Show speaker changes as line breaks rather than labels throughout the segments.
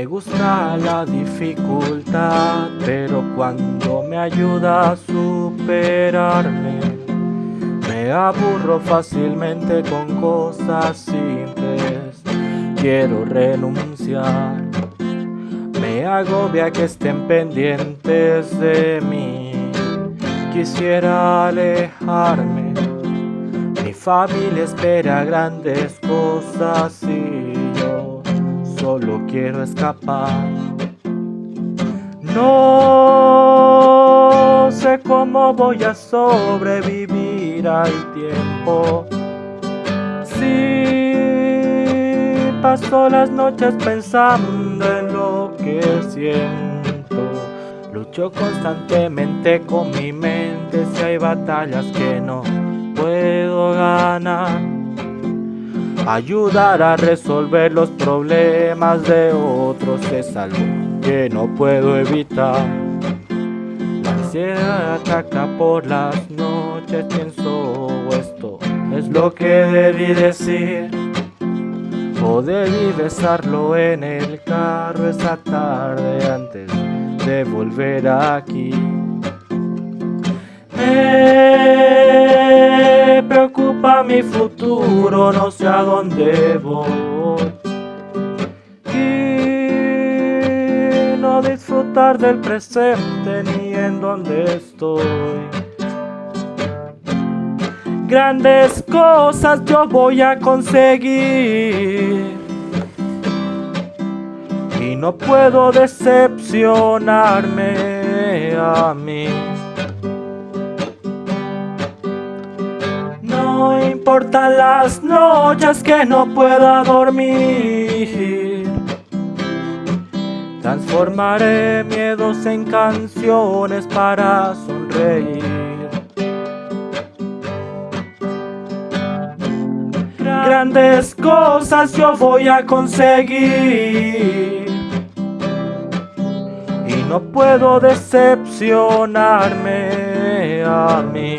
Me gusta la dificultad, pero cuando me ayuda a superarme, me aburro fácilmente con cosas simples. Quiero renunciar, me agobia que estén pendientes de mí. Quisiera alejarme, mi familia espera grandes cosas solo quiero escapar. No sé cómo voy a sobrevivir al tiempo. Si paso las noches pensando en lo que siento. Lucho constantemente con mi mente si hay batallas que no puedo ganar Ayudar a resolver los problemas de otros es algo que no puedo evitar. La ansiedad ataca por las noches, pienso esto es lo que debí decir. O debí besarlo en el carro esa tarde antes de volver aquí. Me preocupa mi futuro, no sé a dónde voy. Y no disfrutar del presente ni en dónde estoy. Grandes cosas yo voy a conseguir. Y no puedo decepcionarme a mí. Importan las noches que no pueda dormir. Transformaré miedos en canciones para sonreír. Grandes cosas yo voy a conseguir. Y no puedo decepcionarme a mí.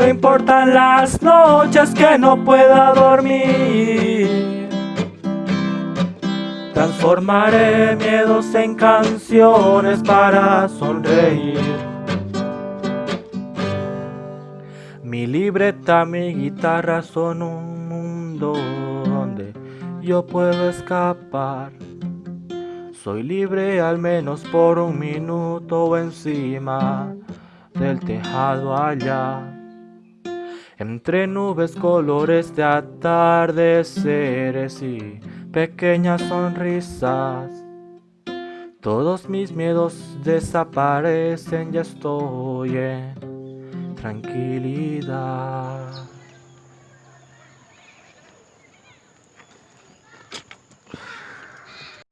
No importan las noches que no pueda dormir. Transformaré miedos en canciones para sonreír. Mi libreta, mi guitarra son un mundo donde yo puedo escapar. Soy libre al menos por un minuto encima del tejado allá. Entre nubes, colores de atardeceres y pequeñas sonrisas. Todos mis miedos desaparecen, ya estoy en tranquilidad.